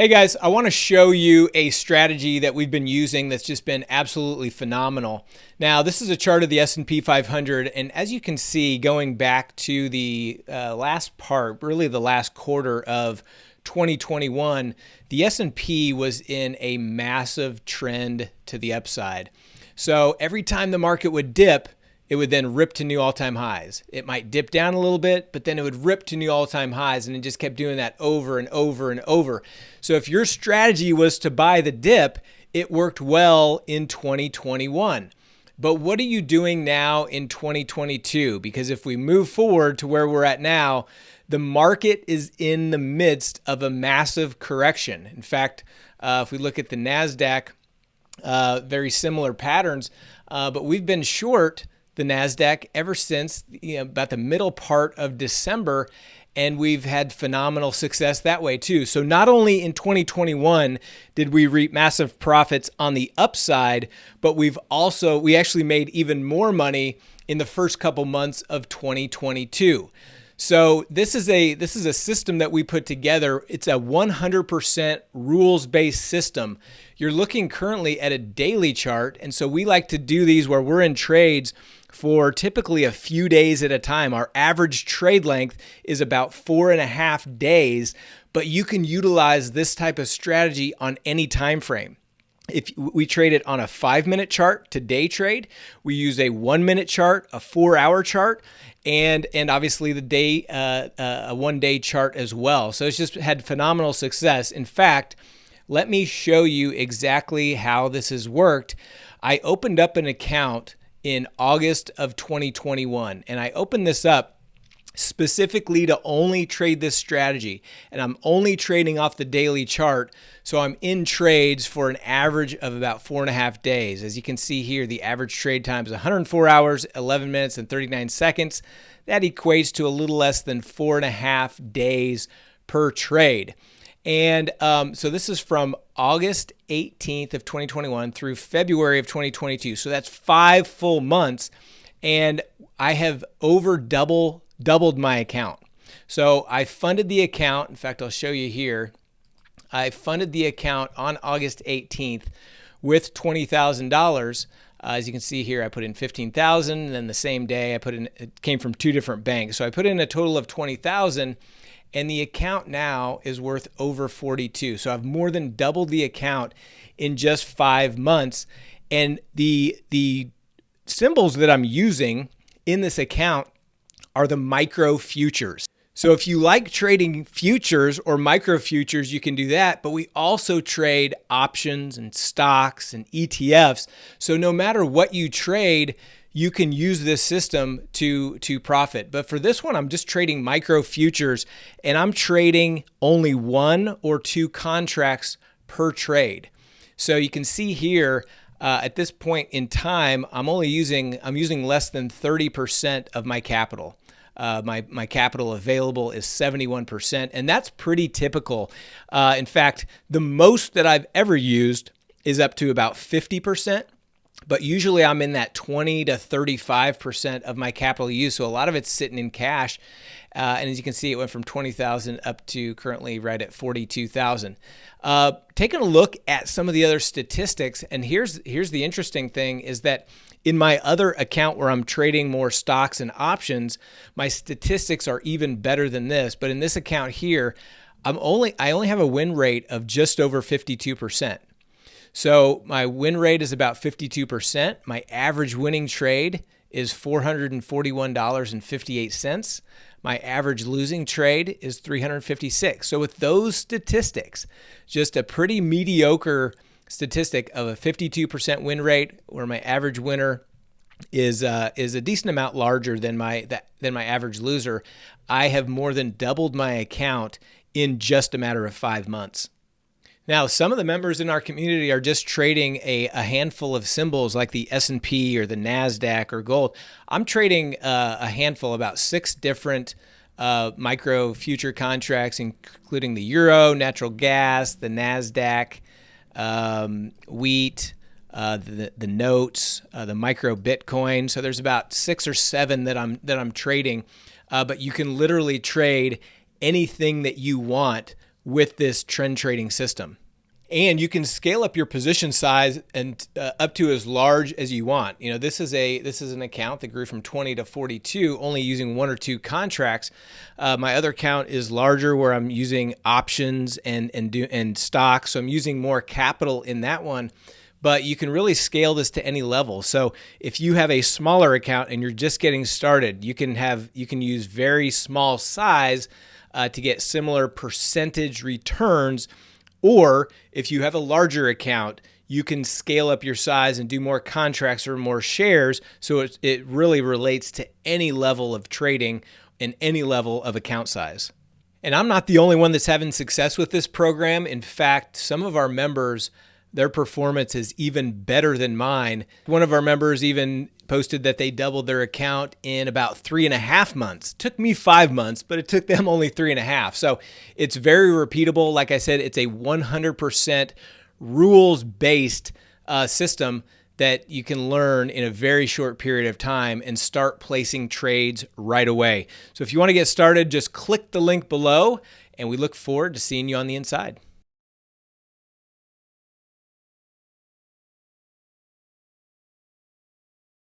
Hey guys, I want to show you a strategy that we've been using that's just been absolutely phenomenal. Now, this is a chart of the S&P 500, and as you can see, going back to the uh, last part, really the last quarter of 2021, the S&P was in a massive trend to the upside. So every time the market would dip, it would then rip to new all-time highs. It might dip down a little bit, but then it would rip to new all-time highs and it just kept doing that over and over and over. So if your strategy was to buy the dip, it worked well in 2021. But what are you doing now in 2022? Because if we move forward to where we're at now, the market is in the midst of a massive correction. In fact, uh, if we look at the NASDAQ, uh, very similar patterns, uh, but we've been short the NASDAQ ever since you know, about the middle part of December. And we've had phenomenal success that way too. So, not only in 2021 did we reap massive profits on the upside, but we've also, we actually made even more money in the first couple months of 2022. So this is a this is a system that we put together. It's a 100% rules-based system. You're looking currently at a daily chart, and so we like to do these where we're in trades for typically a few days at a time. Our average trade length is about four and a half days, but you can utilize this type of strategy on any time frame if we trade it on a five minute chart to day trade, we use a one minute chart, a four hour chart, and and obviously the day uh, uh, a one day chart as well. So it's just had phenomenal success. In fact, let me show you exactly how this has worked. I opened up an account in August of 2021, and I opened this up specifically to only trade this strategy. And I'm only trading off the daily chart. So I'm in trades for an average of about four and a half days. As you can see here, the average trade time is 104 hours, 11 minutes, and 39 seconds. That equates to a little less than four and a half days per trade. And um, so this is from August 18th of 2021 through February of 2022. So that's five full months. And I have over double doubled my account. So I funded the account. In fact, I'll show you here. I funded the account on August 18th with $20,000. Uh, as you can see here, I put in 15,000 and then the same day I put in, it came from two different banks. So I put in a total of 20,000 and the account now is worth over 42. So I've more than doubled the account in just five months. And the, the symbols that I'm using in this account are the micro futures. So if you like trading futures or micro futures, you can do that. But we also trade options and stocks and ETFs. So no matter what you trade, you can use this system to to profit. But for this one, I'm just trading micro futures and I'm trading only one or two contracts per trade. So you can see here uh, at this point in time, I'm only using I'm using less than 30% of my capital. Uh, my, my capital available is 71%, and that's pretty typical. Uh, in fact, the most that I've ever used is up to about 50%, but usually I'm in that 20 to 35% of my capital use. So a lot of it's sitting in cash. Uh, and as you can see, it went from 20,000 up to currently right at 42,000. Uh, taking a look at some of the other statistics, and here's here's the interesting thing is that in my other account where I'm trading more stocks and options, my statistics are even better than this. But in this account here, I'm only I only have a win rate of just over 52%. So my win rate is about 52%. My average winning trade is $441.58. My average losing trade is 356. So with those statistics, just a pretty mediocre statistic of a 52% win rate where my average winner is uh, is a decent amount larger than my that, than my average loser. I have more than doubled my account in just a matter of 5 months. Now, some of the members in our community are just trading a, a handful of symbols like the S&P or the NASDAQ or gold. I'm trading uh, a handful, about six different uh, micro future contracts, including the euro, natural gas, the NASDAQ, um, wheat, uh, the, the notes, uh, the micro Bitcoin. So there's about six or seven that I'm, that I'm trading, uh, but you can literally trade anything that you want with this trend trading system and you can scale up your position size and uh, up to as large as you want. You know, this is a this is an account that grew from 20 to 42, only using one or two contracts. Uh, my other account is larger, where I'm using options and and do and stocks, so I'm using more capital in that one. But you can really scale this to any level. So if you have a smaller account and you're just getting started, you can have you can use very small size uh, to get similar percentage returns or if you have a larger account, you can scale up your size and do more contracts or more shares. So it, it really relates to any level of trading and any level of account size. And I'm not the only one that's having success with this program. In fact, some of our members, their performance is even better than mine. One of our members even posted that they doubled their account in about three and a half months. Took me five months, but it took them only three and a half. So it's very repeatable. Like I said, it's a 100% rules based uh, system that you can learn in a very short period of time and start placing trades right away. So if you want to get started, just click the link below, and we look forward to seeing you on the inside.